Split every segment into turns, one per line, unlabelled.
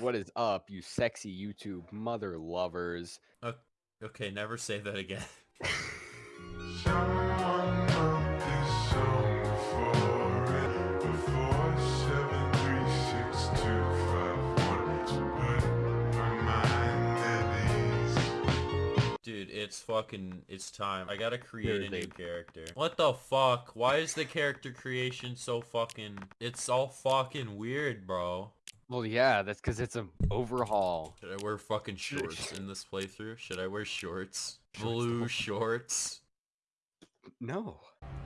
What is up, you sexy YouTube mother lovers?
Okay, never say that again. Dude, it's fucking, it's time. I gotta create a new character. What the fuck? Why is the character creation so fucking, it's all fucking weird, bro.
Well, yeah, that's because it's an overhaul.
Should I wear fucking shorts in this playthrough? Should I wear shorts? Blue shorts?
No.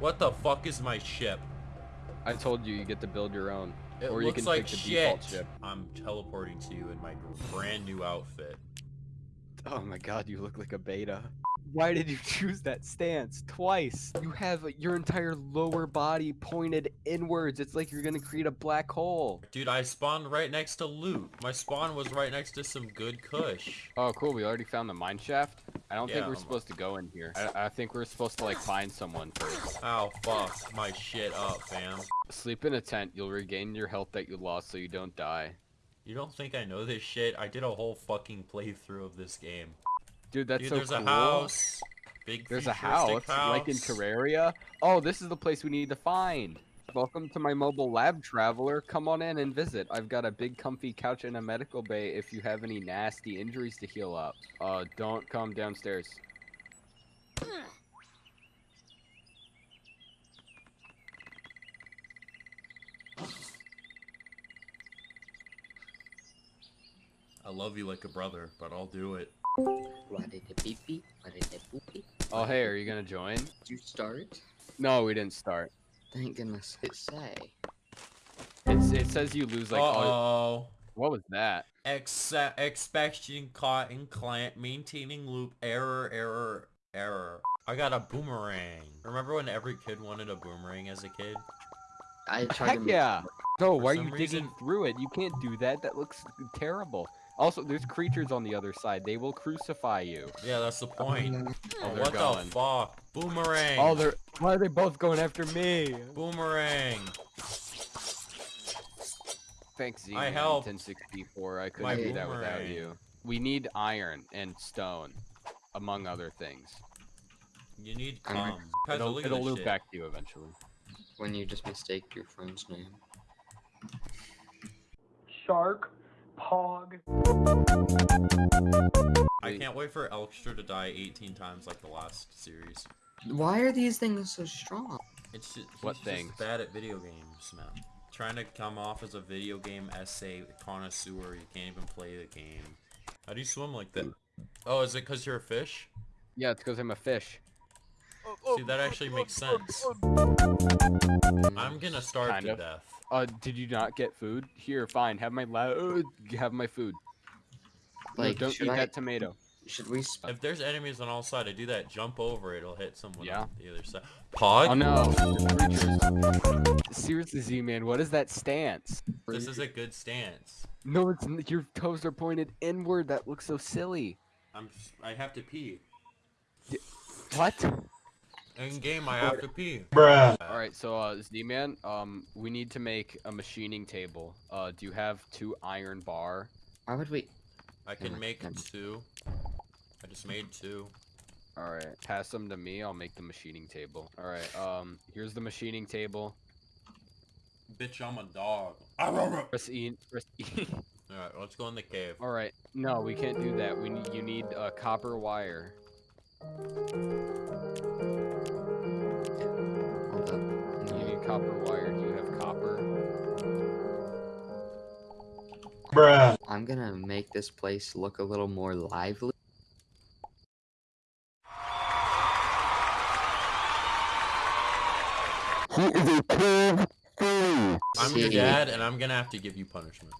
What the fuck is my ship?
I told you you get to build your own.
It
or
looks
you can
like
pick the
shit.
default ship.
I'm teleporting to you in my brand new outfit.
Oh my god, you look like a beta. Why did you choose that stance twice? You have your entire lower body pointed inwards. It's like you're gonna create a black hole.
Dude, I spawned right next to loot. My spawn was right next to some good kush.
Oh, cool. We already found the mine shaft. I don't think we're
I'm-
supposed to go in here. I, I think we're supposed to like find someone first.
Oh, fuck my shit up, fam.
Sleep in a tent. You'll regain your health that you lost so you don't die.
You don't think I know this shit? I did a whole fucking playthrough of this game.
Dude, that's
Dude,
so
there's
cool.
a house. Big
There's a
futuristic
house, like in Terraria. Oh, this is the place we need to find. Welcome to my mobile lab, traveler. Come on in and visit. I've got a big comfy couch and a medical bay if you have any nasty injuries to heal up. Uh, don't come downstairs.
I love you like a brother, but I'll do it.
What did the beep beep? What did the boop?
Oh, hey, are you gonna join?
Did you start?
No, we didn't start.
Thank goodness. It say.
It's it says you lose like.
Uh-oh.
What was that?
Ex expecting caught in client maintaining loop error error error. I got a boomerang. Remember when every kid wanted a boomerang as a kid?
I tried
Heck
to
yeah! No, why are
some
you digging
reason-
through it? You can't do that. That looks terrible. Also, there's creatures on the other side. They will crucify you.
Yeah, that's the point. Mm.
Oh, they're
what
going.
the fuck? Boomerang.
Oh, they're why are they both going after me?
Boomerang.
Thanks, Z.
I helped.
1064. I couldn't
My
do that without you. We need iron and stone, among other things.
You need
I'm
cum.
It'll, it'll loop
shit.
back to you eventually.
When you just mistake your friend's name.
Shark, Pog.
I can't wait for Elkstra to die 18 times like the last series.
Why are these things so strong?
It's just,
What
he's
things?
just bad at video games, man. Trying to come off as a video game essay connoisseur, you can't even play the game. How do you swim like that? Oh, is it because you're a fish?
Yeah, it's because I'm a fish.
See, that actually makes sense. I'm gonna starve
Kind
to
of.
death.
Uh, did you not get food? Here, fine. Have my la- uh, have my food. No,
Like,
don't eat
I?
that tomato.
Should we? Sp-
If there's enemies on all sides, I do that jump over, it'll hit someone
Yeah.
on the other side. Pog?
Oh no. Seriously, Z-Man, what is that stance?
This is a good stance.
No, it's your toes are pointed inward. That looks so silly.
I'm. s- I have to pee.
What?
In game, I have to pee.
All right, so uh, Z-Man, um, we need to make a machining table. Uh, do you have two iron bar?
Why would we?
I can
my
make
God.
two. I just made two.
All right, pass them to me. I'll make the machining table. All right, um, here's the machining table.
Bitch, I'm a dog. Alright,
Press E. Press E.
let's go in the cave.
All right, no, we can't do that. We need you need uh, copper wire. Copper wire. Do you have copper?
I'm gonna make this place look a little more lively. He is a king.
I'm your dad, and I'm gonna have to give you punishment.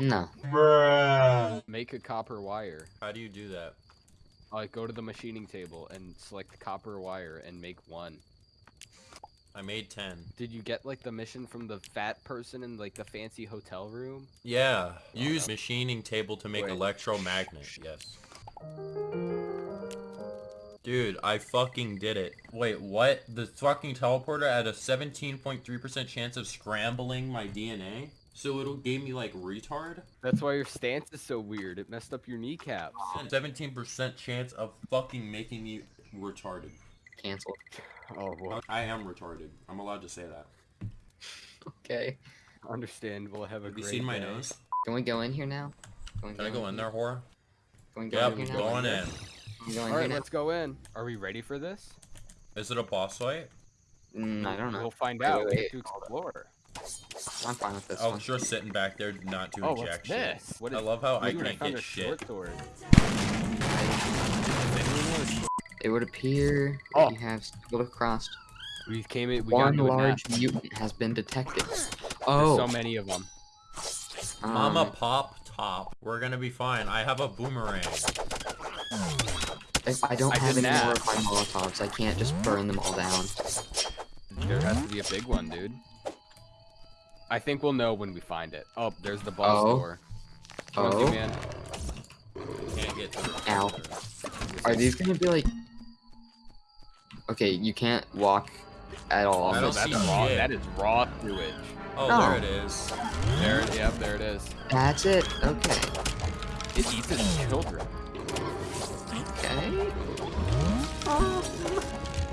No.
Make a copper wire.
How do you do that?
Like, go to the machining table and select copper wire and make one.
I made ten.
Did you get like the mission from the fat person in like the fancy hotel room?
Yeah. Oh, Use machining table to make
Wait.
electromagnet. Yes. Dude, I fucking did it. Wait, what? The fucking teleporter had a 17.3% chance of scrambling my DNA? So it'll gave me like retard?
That's why your stance is so weird. It messed up your kneecaps.
17% chance of fucking making me retarded.
Canceled.
Oh, well,
I am retarded. I'm allowed to say that.
Okay.
understandable. Have a
Have you
great
seen my
day.
nose?
Can we go in here now? Can, we
Can I go in there, whore?
Can we go
Yep,
in here
going in.
Can we go in
All
here
right,
now?
let's go in. Are we ready for this?
Is it a boss fight?
Mm, I don't know.
We'll find out.
wait,
We have to explore.
I'm fine with this
Oh,
one.
just sitting back there not doing
Oh, what's
jack shit.
this? What
I love how I can't get shit.
short sword.
It would appear
Oh.
that you have stumbled across
We came in. We
one
got into a
large mutant has been detected.
There's
Oh,
so many of them.
um,
Mama pop top. We're gonna be fine. I have a boomerang.
if I don't
I
have
didn't
any more
ask.
of my Molotovs, I can't just burn them all down.
There has to be a big one, dude. I think we'll know when we find it. Oh, there's the boss
Oh.
door. Come
Oh.
Z-Man.
Can't get through.
Ow. Are these gonna be like? Okay, you can't walk at all.
I
Oh, that's raw.
shit.
That is raw sewage.
Oh,
No.
there it is.
There, yep, there it is.
That's it. Okay.
It eats its children.
Okay. Um,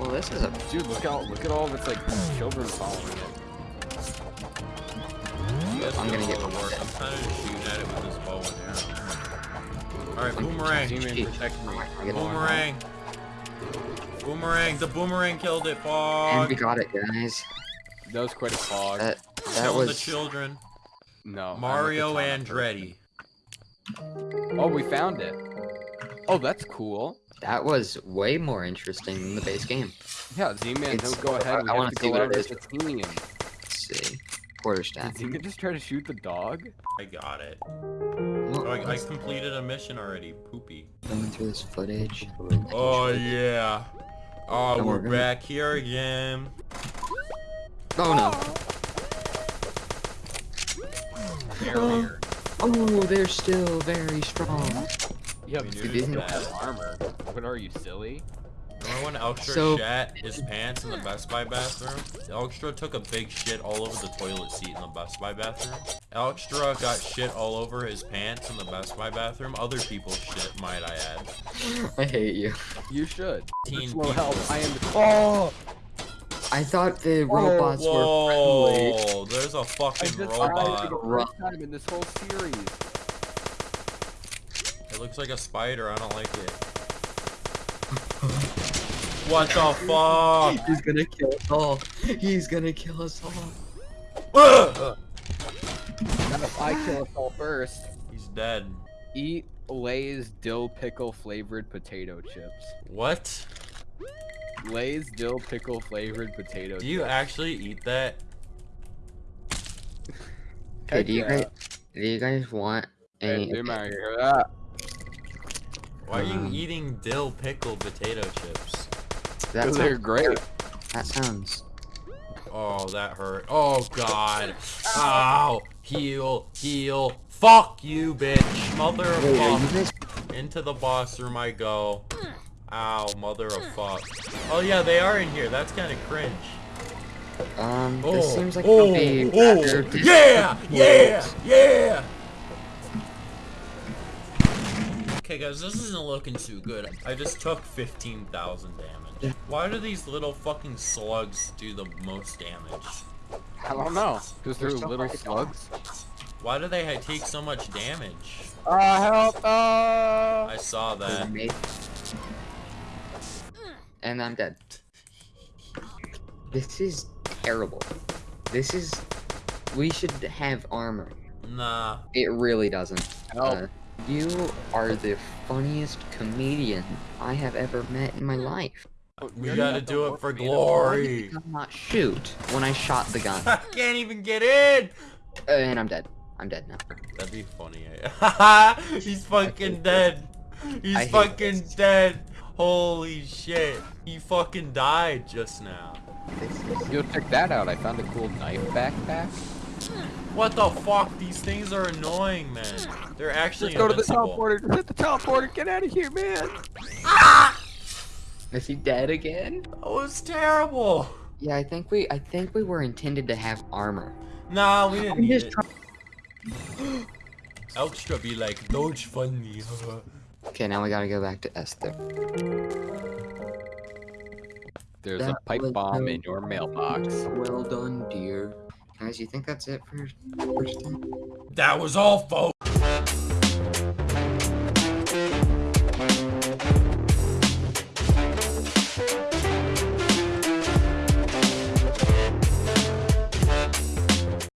well, this is a
Dude, look out! Look at all of its like children following it.
I'm gonna get
the
one
work. I'm kind of just shooting at it with this bow and arrow. Alright, boomerang.
Z-Man, protect me.
I get one.
Boomerang. Boomerang. The boomerang killed it,
And we got it, guys.
That was quite a fog.
That that
Killing the children.
no.
Mario Andretti.
Oh, we found it. Oh, that's cool.
that was way more interesting than the base game.
Yeah, Z-Man, don't go ahead. We
I
have
wanna see
go
what it
over
is. Let's see. Quarterstaff.
Did Z-Man just try to shoot the dog?
I got it.
Well,
Oh, I, I completed a mission already. Poopy.
going through this footage.
Oh yeah. Oh,
Don't
we're
worry.
back here again.
Oh no.
Barrier.
Oh. oh, they're still very strong.
Yeah,
We
but dude, you don't have armor. What are you, silly?
Remember when Elkstra
So-
shat his pants in the Best Buy bathroom? Elkstra took a big shit all over the toilet seat in the Best Buy bathroom. Elkstra got shit all over his pants in the Best Buy bathroom. Other people's shit, might I add.
I hate you.
You should.
Teen
Slow
people.
help. I am. Oh!
I thought the robots were friendly.
Whoa, there's a fucking
just tried
robot.
for the first time in this whole series.
It looks like a spider, I don't like it. What the fuck?
He's gonna kill us all. He's gonna kill us all.
Ugh!
Now, if I kill us all first,
He's dead.
eat Lay's dill pickle flavored potato chips.
What?
Lay's dill pickle flavored potato chips.
Do you
chips.
actually eat that?
Okay,
Heck
do you
yeah.
guys do you guys want
Hey,
any?
Zoom out here. Ah,
Why are you
Um,
eating dill pickle potato chips?
That
those are great.
that sounds.
Oh, that hurt. Oh, God. Ow. Heal. Heal. Fuck you, bitch. Mother of
Wait, are you
fuck. Into the boss room I go. Ow, mother of fuck. Oh, yeah, they are in here. That's kind of cringe.
Um,
Oh,
this seems like
oh,
it'll be
oh, yeah, yeah, yeah. Okay, guys, this isn't looking too good. I just took 15,000 damage. Why do these little fucking slugs do the most damage?
I don't know. Because they're
They're
little slugs.
Why do they take so much damage?
Ah, help! Ah!
I saw that.
And I'm dead. This is terrible. This is. We should have armor.
Nah.
It really doesn't.
Help!
Uh, you are the funniest comedian I have ever met in my life.
We gotta
got the
do it for
meter.
Why did
glory.
you not shoot when I shot the gun?
I can't even get in.
Uh, and I'm dead. I'm dead now.
That'd be funny. He's fucking dead. He's
I
fucking
this.
dead. Holy shit. He fucking died just now.
This is
Yo, check that out. I found a cool knife backpack.
What the fuck? These things are annoying, man. They're actually
Just go invincible. to the teleporter. Just hit the teleporter. Get out of here, man. Ah!
Is he dead again?
That was terrible.
Yeah, I think we I think we were intended to have armor.
Nah, we didn't
I'm
need it. Extra be like, Doge funny.
okay, now we gotta go back to Esther.
There's
that
a
pipe
bomb in your mailbox.
Well done, dear. Guys, you think that's it for, first time?
That was all, folks.